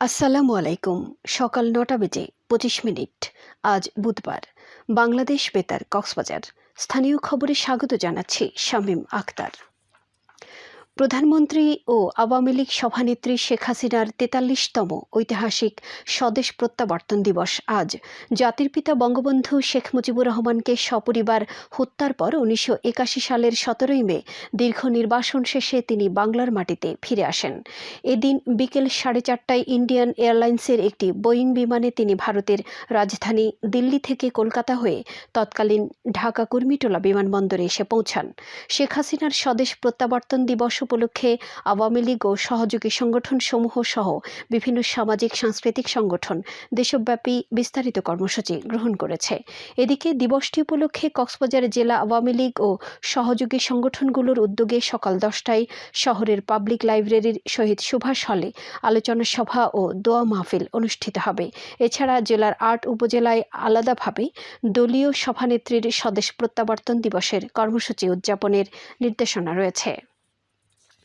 আসসালামু আলাইকুম। সকাল নটা বেজে পঁচিশ মিনিট। আজ বুধবার। বাংলাদেশ বেতার কক্সবাজার। স্থানীয় খবরে স্বাগত জানাচ্ছি শামীম আক্তার প্রধানমন্ত্রী ও আওয়ামী লীগ সভানেত্রী শেখ হাসিনার তেতাল্লিশতম ঐতিহাসিক স্বদেশ প্রত্যাবর্তন দিবস আজ। জাতির পিতা বঙ্গবন্ধু শেখ মুজিবুর রহমানকে সপরিবার হত্যার পর উনিশশো একাশি সালের সতেরোই মে দীর্ঘ নির্বাসন শেষে তিনি বাংলার মাটিতে ফিরে আসেন। এদিন বিকেল সাড়ে চারটায় ইন্ডিয়ান এয়ারলাইন্সের একটি বোয়িং বিমানে তিনি ভারতের রাজধানী দিল্লি থেকে কলকাতা হয়ে তৎকালীন ঢাকা কুর্মিটোলা বিমানবন্দরে এসে পৌঁছান। শেখ হাসিনার স্বদেশ প্রত্যাবর্তন দিবস উপলক্ষে আওয়ামী লীগ ও সহযোগী সংগঠন সমূহ সহ বিভিন্ন সামাজিক, সাংস্কৃতিক সংগঠন দেশব্যাপী বিস্তারিত কর্মসূচি গ্রহণ করেছে। এদিকে দিবসটি উপলক্ষে কক্সবাজার জেলা আওয়ামী লীগ ও সহযোগী সংগঠনগুলোর উদ্যোগে সকাল দশটায় শহরের পাবলিক লাইব্রেরির শহীদ সুভাষ হলে আলোচনা সভা ও দোয়া মাহফিল অনুষ্ঠিত হবে। এছাড়া জেলার আট উপজেলায় আলাদাভাবে দলীয় সভানেত্রীর স্বদেশ প্রত্যাবর্তন দিবসের কর্মসূচি উদযাপনের নির্দেশনা রয়েছে।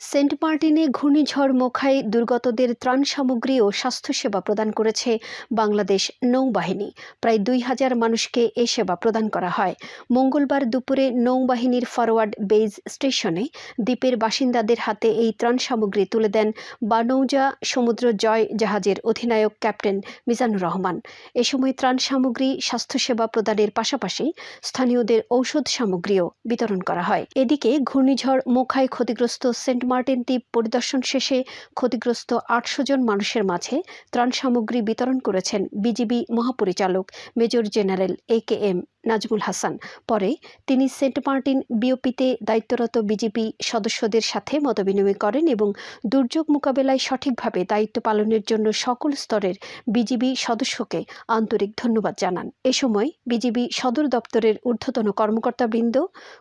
সেন্ট মার্টিনে ঘূর্ণিঝড় মোখায় দুর্গতদের ত্রাণ সামগ্রী ও স্বাস্থ্যসেবা প্রদান করেছে বাংলাদেশ নৌবাহিনী। প্রায় দুই হাজার মানুষকে এ সেবা প্রদান করা হয়। মঙ্গলবার দুপুরে নৌবাহিনীর ফরওয়ার্ড বেজ স্টেশনে দ্বীপের বাসিন্দাদের হাতে এই ত্রাণ সামগ্রী তুলে দেন বানৌজা সমুদ্র জয় জাহাজের অধিনায়ক ক্যাপ্টেন মিজানুর রহমান। এ সময় ত্রাণ সামগ্রী, স্বাস্থ্যসেবা প্রদানের পাশাপাশি স্থানীয়দের ঔষধ সামগ্রীও বিতরণ করা হয়। এদিকে ঘূর্ণিঝড় মোখায় ক্ষতিগ্রস্ত সেন্ট মার্টিন দ্বীপ পরিদর্শন শেষে ক্ষতিগ্রস্ত আটশো জন মানুষের মাঝে ত্রাণ সামগ্রী বিতরণ করেছেন বিজিবি মহাপরিচালক major general A K M Nazmul Hasan. পরে তিনি সেন্ট মার্টিন বিওপিতে দায়িত্বরত বিজেপি সদস্যদের সাথে মতবিনিময় করেন এবং দুর্যোগ মোকাবেলায় সঠিকভাবে দায়িত্ব পালনের জন্য সকল স্তরের বিজিবি সদস্যকে আন্তরিক ধন্যবাদ জানান। এ সময় বিজিবি সদর দপ্তরের ঊর্ধ্বতন কর্মকর্তাবৃন্দ,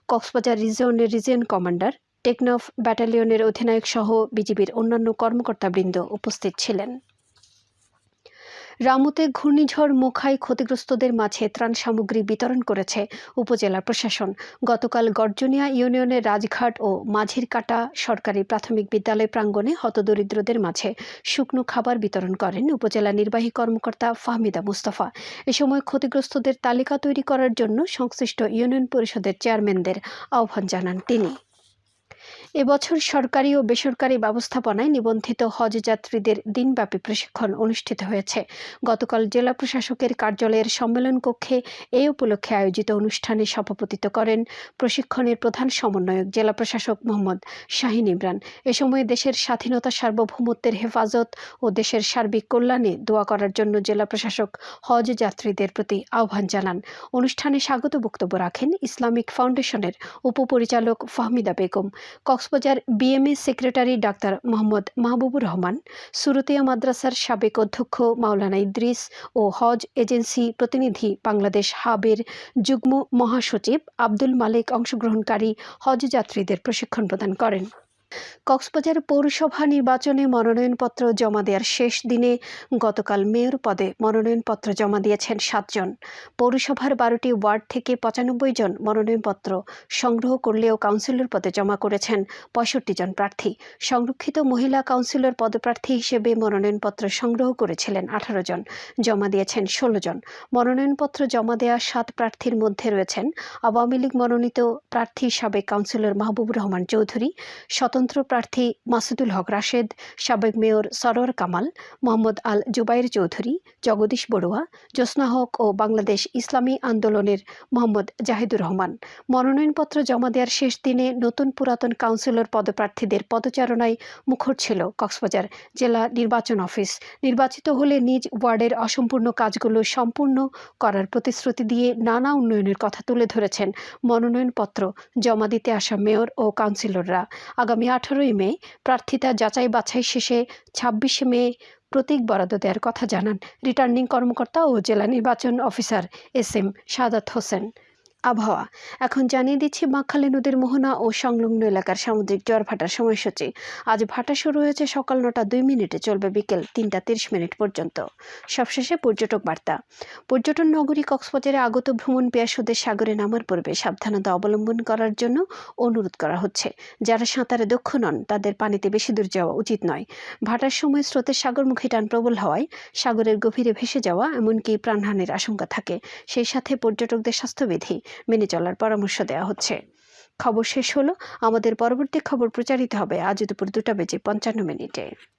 কক্সবাজার রিজিয়নের রিজিয়ন কমান্ডার টেকনফ ব্যাটালিয়নের অধিনায়ক সহ বিজিবির অন্যান্য কর্মকর্তাবৃন্দ উপস্থিত ছিলেন। রামুতে ঘূর্ণিঝড় মুখায় ক্ষতিগ্রস্তদের মাঝে ত্রাণ সামগ্রী বিতরণ করেছে উপজেলা প্রশাসন। গতকাল গর্জনিয়া ইউনিয়নের রাজঘাট ও মাঝির কাটা সরকারি প্রাথমিক বিদ্যালয় প্রাঙ্গণে হতদরিদ্রদের মাঝে শুকনো খাবার বিতরণ করেন উপজেলা নির্বাহী কর্মকর্তা ফাহমিদা মুস্তফা। এ সময় ক্ষতিগ্রস্তদের তালিকা তৈরি করার জন্য সংশ্লিষ্ট ইউনিয়ন পরিষদের চেয়ারম্যানদের আহ্বান জানান তিনি। এবছর সরকারি ও বেসরকারি ব্যবস্থাপনায় নিবন্ধিত হজ যাত্রীদের দিনব্যাপী প্রশিক্ষণ অনুষ্ঠিত হয়েছে। গতকাল জেলা প্রশাসকের কার্যালয়ের সম্মেলন কক্ষে এই উপলক্ষে আয়োজিত অনুষ্ঠানে সভাপতিত্ব করেন প্রশিক্ষণের প্রধান সমন্বয়ক জেলা প্রশাসক মোহাম্মদ শাহিন ইমরান। এ সময় দেশের স্বাধীনতা সার্বভৌমত্বের হেফাজত ও দেশের সার্বিক কল্যাণে দোয়া করার জন্য জেলা প্রশাসক হজ যাত্রীদের প্রতি আহ্বান জানান। অনুষ্ঠানে স্বাগত বক্তব্য রাখেন ইসলামিক ফাউন্ডেশনের উপপরিচালক Fahmida Begum Cox's Bazar BMA secretary doctor Mohammad Mahbubur Rahman, Suratia মাদ্রাসার সাবেক অধ্যক্ষ মাওলানা ইদ্রিস ও হজ এজেন্সি প্রতিনিধি বাংলাদেশ হাবের যুগ্ম মহাসচিব আব্দুল মালিক অংশগ্রহণকারী হজ যাত্রীদের প্রশিক্ষণ প্রদান করেন। কক্সবাজার পৌরসভা নির্বাচনে মনোনয়নপত্র জমা দেওয়ার শেষ দিনে গতকাল মেয়র পদে মনোনয়নপত্র জমা দিয়েছেন সাতজন। পৌরসভার বারোটি ওয়ার্ড থেকে পঁচানব্বই জন মনোনয়নপত্র সংগ্রহ করলেও কাউন্সিলর পদে জমা করেছেন পঁয়ষট্টি জন প্রার্থী। সংরক্ষিত মহিলা কাউন্সিলর পদপ্রার্থী হিসেবে মনোনয়নপত্র সংগ্রহ করেছিলেন আঠারো জন, জমা দিয়েছেন ষোলো জন। মনোনয়নপত্র জমা দেওয়া সাত প্রার্থীর মধ্যে রয়েছেন আওয়ামী লীগ মনোনীত প্রার্থী সাবেক কাউন্সিলর মাহবুবুর রহমান চৌধুরী স্বতন্ত্র প্রার্থী মাসুদুল হক রাশেদ, সাবেক মেয়র সরোয়ার কামাল, মোহাম্মদ আল জুবাইর চৌধুরী, জগদীশ বড়ুয়া, জ্যোৎস্না হক ও বাংলাদেশ ইসলামী আন্দোলনের মোহাম্মদ জাহিদুর রহমান। মনোনয়নপত্র জমা দেওয়ার শেষ দিনে নতুন পুরাতন কাউন্সিলর পদপ্রার্থীদের পদচারণায় মুখর ছিল কক্সবাজার জেলা নির্বাচন অফিস। নির্বাচিত হলে নিজ ওয়ার্ডের অসম্পূর্ণ কাজগুলো সম্পূর্ণ করার প্রতিশ্রুতি দিয়ে নানা উন্নয়নের কথা তুলে ধরেছেন মনোনয়নপত্র জমা দিতে আসা মেয়র ও কাউন্সিলররা। আগামী আঠারোই মে প্রার্থিতা যাচাই বাছাই শেষে ছাব্বিশে মে প্রতীক বরাদ্দ দেওয়ার কথা জানান রিটার্নিং কর্মকর্তা ও জেলা নির্বাচন officer S M Sadat Hossain. আবহাওয়া। এখন জানিয়ে দিচ্ছি, বাঁকখালী নদীর মোহনা ও সংলগ্ন এলাকার সামুদ্রিক জোয়ার ভাটার সময়সূচি। আজ ভাটা শুরু হয়েছে সকাল নটা দুই মিনিটে, চলবে বিকেল তিনটা তিরিশ মিনিট পর্যন্ত। সবশেষে পর্যটক বার্তা। পর্যটন নগরী কক্সবাজারে আগত ভ্রমণ পেয়াসুদের সাগরে নামার পূর্বে সাবধানতা অবলম্বন করার জন্য অনুরোধ করা হচ্ছে। যারা সাঁতারে দক্ষ নন, তাদের পানিতে বেশি দূর যাওয়া উচিত নয়। ভাটার সময় স্রোতের সাগরমুখী টান প্রবল হওয়ায় সাগরের গভীরে ভেসে যাওয়া এমনকি প্রাণহানির আশঙ্কা থাকে। সেই সাথে পর্যটকদের স্বাস্থ্যবিধি মেনে চলার পরামর্শ দেওয়া হচ্ছে। খবর শেষ হলো, আমাদের পরবর্তী খবর প্রচারিত হবে আজ দুপুর দুটা বেজে পঞ্চান্ন মিনিটে।